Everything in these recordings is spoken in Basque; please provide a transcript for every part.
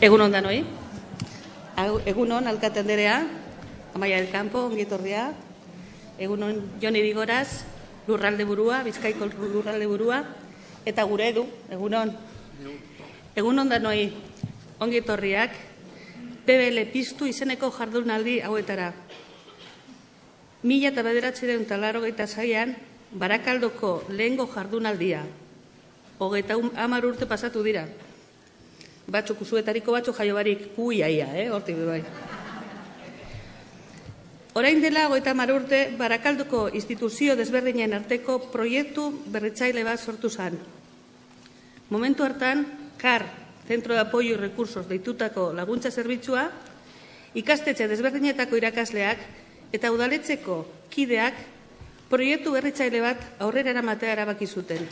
Egun on danoi. Hau, Egun on, alkate anderea, Amaia del Campo, ongitorria. Egun on, Joni Digoraz, lurralde burua, Bizkaiko lurralde burua. Eta gure edu, egun on. Egun on danoi, ongitorriak, PBL piztu izeneko jardunaldi hauetara. Mila eta bederatzireun talaro gaita zaian, Barakaldoko lehengo jardunaldia. Hogeita hamar urte pasatu dira. Batzuk usuetariko batzuk jaio barik kuiaia, eh? Hortik bai. Orain dela hogeita hamar urte Barakaldoko instituzio desberdinen arteko proiektu berritzaile bat sortu zen. Momentu hartan, CAR, Centro de Apoyo y Recursos deitutako laguntza zerbitzua, ikastetxe desberdinetako irakasleak eta udaletzeko kideak proiektu berritzaile bat aurrera eramatea erabaki zuten.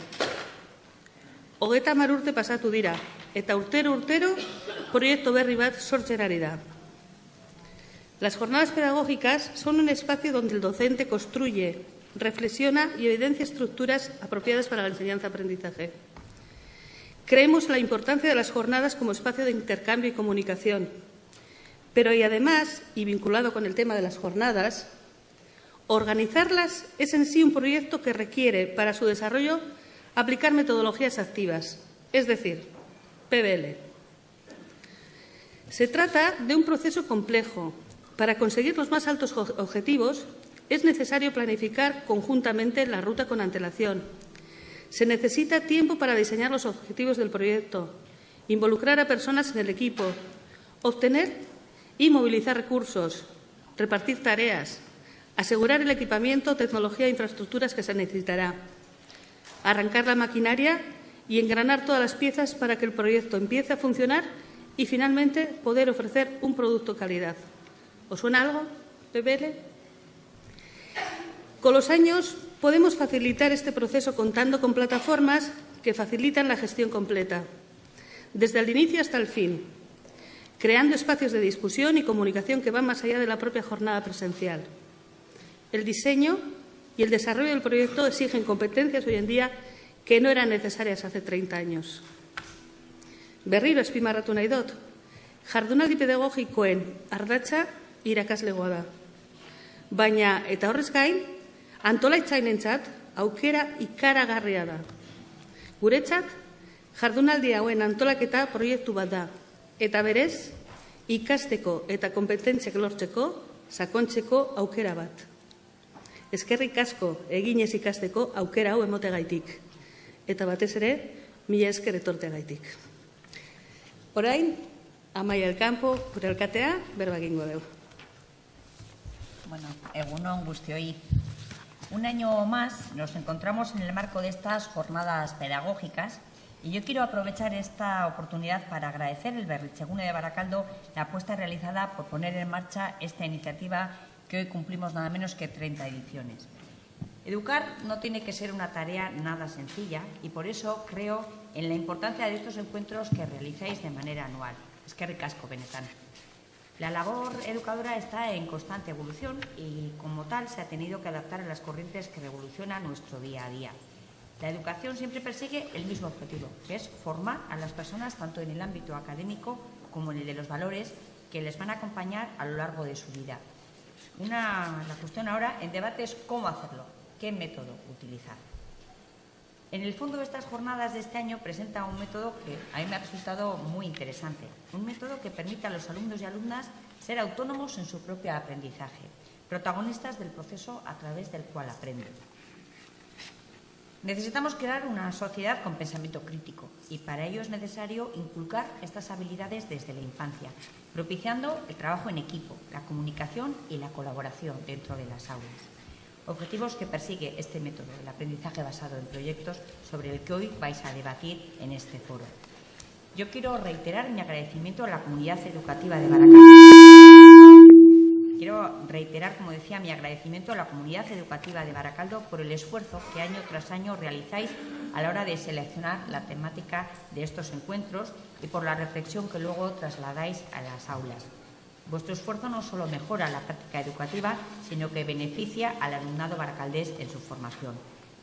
Hogeta mar urte pasatu dira, eta urtero urtero proiektu berri bat sortzen. Las jornadas pedagógicas son un espacio donde el docente construye, reflexiona y evidencia estructuras apropiadas para la enseñanza-aprendizaje. Creemos la importancia de las jornadas como espacio de intercambio y comunicación, pero y además, y vinculado con el tema de las jornadas, organizarlas es en sí un proyecto que requiere para su desarrollo aplicar metodologías activas, es decir, PBL. Se trata de un proceso complejo. Para conseguir los más altos objetivos es necesario planificar conjuntamente la ruta con antelación. Se necesita tiempo para diseñar los objetivos del proyecto, involucrar a personas en el equipo, obtener y movilizar recursos, repartir tareas, asegurar el equipamiento, tecnología e infraestructuras que se necesitará, arrancar la maquinaria y engranar todas las piezas para que el proyecto empiece a funcionar y finalmente poder ofrecer un producto de calidad. ¿Os suena algo, PBL? Con los años podemos facilitar este proceso contando con plataformas que facilitan la gestión completa, desde el inicio hasta el fin, creando espacios de discusión y comunicación que van más allá de la propia jornada presencial. El diseño y el desarrollo del proyecto exigen competencias hoy en día que no eran necesarias hace 30 años. Berriro espimarratu nahi dut, jardunaldi pedagogikoen ardatza irakaslegoa da. Baina, eta horrez gain, antolaitzainentzat aukera ikaragarria da. Guretzat, jardunaldi hauen antolaketa proiektu bat da, eta berez, ikasteko eta kompetentziak lortzeko, sakontzeko aukera bat. Eskerrik asko eginez ikasteko aukera hau emotegaitik. Eta batez ere, mila esker. Orain, Amaia del Campo, gure berba egingo. Bueno, egunon guztioi. Un año más nos encontramos en el marco de estas jornadas pedagógicas y yo quiero aprovechar esta oportunidad para agradecer el Berrichegune de Baracaldo la apuesta realizada por poner en marcha esta iniciativa que hoy cumplimos nada menos que 30 ediciones. Educar no tiene que ser una tarea nada sencilla y por eso creo en la importancia de estos encuentros que realizáis de manera anual. Es que ricasco, Benetan. La labor educadora está en constante evolución y como tal se ha tenido que adaptar a las corrientes que revolucionan nuestro día a día. La educación siempre persigue el mismo objetivo, que es formar a las personas tanto en el ámbito académico como en el de los valores que les van a acompañar a lo largo de su vida. La cuestión ahora en debate es cómo hacerlo, qué método utilizar. En el fondo, estas jornadas de este año presenta un método que a mí me ha resultado muy interesante. Un método que permite a los alumnos y alumnas ser autónomos en su propio aprendizaje, protagonistas del proceso a través del cual aprenden. Necesitamos crear una sociedad con pensamiento crítico y para ello es necesario inculcar estas habilidades desde la infancia, propiciando el trabajo en equipo, la comunicación y la colaboración dentro de las aulas. Objetivos que persigue este método, el aprendizaje basado en proyectos, sobre el que hoy vais a debatir en este foro. Yo quiero reiterar mi agradecimiento a la comunidad educativa de Baracaldo. Quiero reiterar, como decía, mi agradecimiento a la comunidad educativa de Baracaldo por el esfuerzo que año tras año realizáis a la hora de seleccionar la temática de estos encuentros y por la reflexión que luego trasladáis a las aulas. Vuestro esfuerzo no solo mejora la práctica educativa, sino que beneficia al alumnado baracaldés en su formación.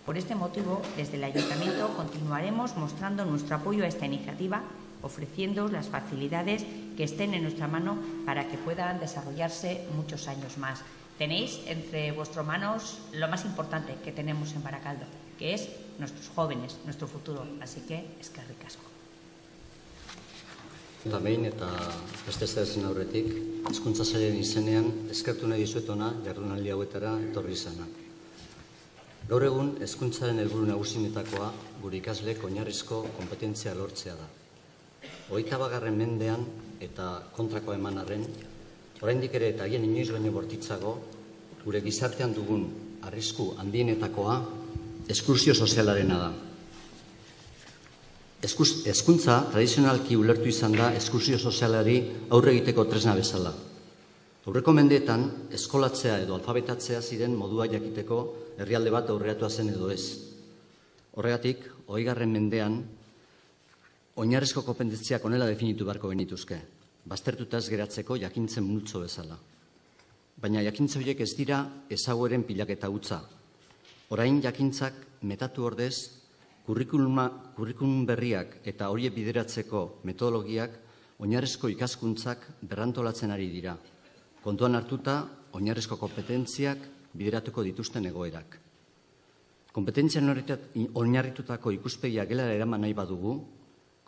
Por este motivo, desde el Ayuntamiento continuaremos mostrando nuestro apoyo a esta iniciativa ofreciendo las facilidades que estén en nuestra mano para que puedan desarrollarse muchos años más. Tenéis entre vuestras manos lo más importante que tenemos en Baracaldo, que es nuestros jóvenes, nuestro futuro. Así que es que ricasco. Eta behin eta beste zen aurretik, hezkuntza sailaren izenean eskertu nahi dizuet ona jardunaldi hauetara etorri izana. Gaur egun hezkuntzaren helburu nagusinetakoa gure ikasleek oinarrizko kompetentzia lortzea da. Hogeita bagarren mendean eta kontrako eman arren, oraindik ere eta hien inoiz baino bortitzago, gure gizartean dugun arrisku handienetakoa eskursio sozialarena da. Hezkuntza tradizionalki ulertu izan da eskursio sozialari aurre egiteko tresna bezala. Aurreko mendeetan, eskolatzea edo alfabetatzea ziren modua jakiteko herrialde bat aurreatua zen edo ez. Horregatik, oigarren mendean, oinarrezko kompetentziak onela definitu beharko genituzke, baztertuta ez geratzeko jakintzen multzo bezala. Baina jakintza horiek ez dira ezagueren pilaketa utza. Orain jakintzak metatu ordez kurrikulum berriak eta horiek bideratzeko metodologiak oinarrezko ikaskuntzak berrantolatzen ari dira. Kontuan hartuta, oinarrezko kompetentziak bideratuko dituzten egoerak. Kompetentzia oinarritutako ikuspegia gelara eraman nahi badugu,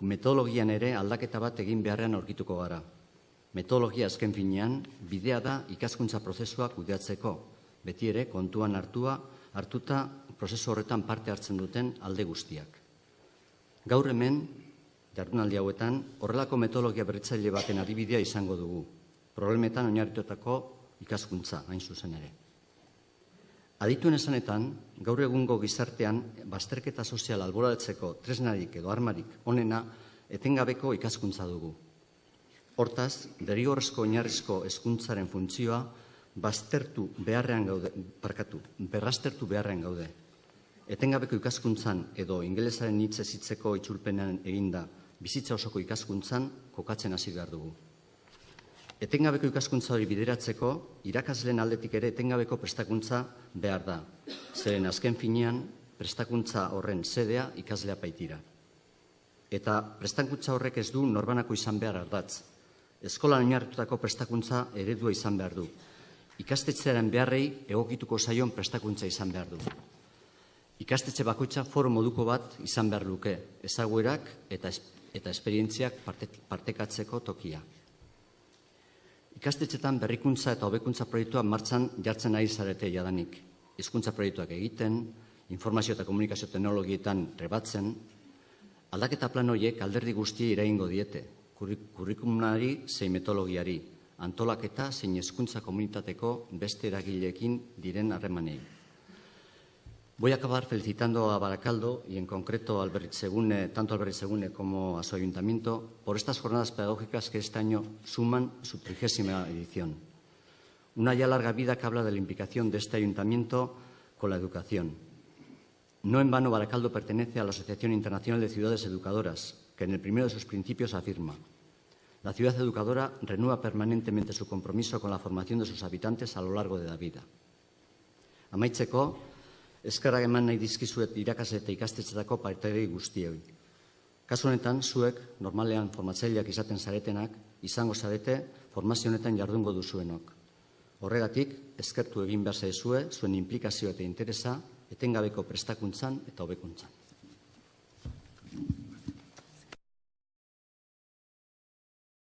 metodologian ere aldaketa bat egin beharrean aurkituko gara. Metodologia azken finean, bidea da ikaskuntza prozesua kudeatzeko, beti ere kontuan hartua, hartuta prozesu horretan parte hartzen duten alde guztiak. Gaur hemen, jardunaldi hauetan, horrelako metodologia berritzaile baten adibidea izango dugu. Problemetan oinarritutako ikaskuntza, hain zuzen ere. Adituen esanetan, gaur egungo gizartean, bazterketa sozial alboratzeko tresnarik edo armarik onena etengabeko ikaskuntza dugu. Hortaz, derigorrezko oinarrizko hezkuntzaren funtzioa baztertu beharrean gaude, parkatu, berrastertu beharrean gaude etengabeko ikaskuntzan edo ingelesaren hitz ezitzeko itzulpenean eginda bizitza osoko ikaskuntzan kokatzen hasi behar dugu. Etengabeko ikaskuntza hori bideratzeko, irakasleen aldetik ere etengabeko prestakuntza behar da. Zeren azken finean, prestakuntza horren sedea ikaslea baitira. Eta prestakuntza horrek ez du norbanako izan behar ardatz. Eskolan oinarritutako prestakuntza eredua izan behar du. Ikastetzearen beharrei egokituko zaion prestakuntza izan behar du. Ikastetxe bakoitza foro moduko bat izan behar luke, ezaguerak eta, eta esperientziak partekatzeko tokia. Ikastetxetan berrikuntza eta hobekuntza proiektua martxan jartzen ari zarete jadanik. Hizkuntza proiektuak egiten, informazio eta komunikazio teknologietan trebatzen, aldaketa plan horiek alderdi guztiei iraingo diete, kurrikumari zein metodologiari, antolaketa zein hezkuntza komunitateko beste eragileekin diren harremanei. Voy a acabar felicitando a Baracaldo y en concreto al tanto al Berrizegune como a su ayuntamiento por estas jornadas pedagógicas que este año suman su trigésima edición. Una ya larga vida que habla de la implicación de este ayuntamiento con la educación. No en vano Baracaldo pertenece a la Asociación Internacional de Ciudades Educadoras, que en el primero de sus principios afirma la ciudad educadora renueva permanentemente su compromiso con la formación de sus habitantes a lo largo de la vida. Amaitzeko, eskerrak eman nahi dizkizuet irakasle eta ikastetxetako partidei guztioi. Kasu honetan, zuek, normalean formatzaileak izaten zaretenak, izango zarete formazio honetan jardungo duzuenok. Horregatik, eskertu egin behar zaizue, zuen implikazio eta interesa, etengabeko prestakuntzan eta hobekuntzan.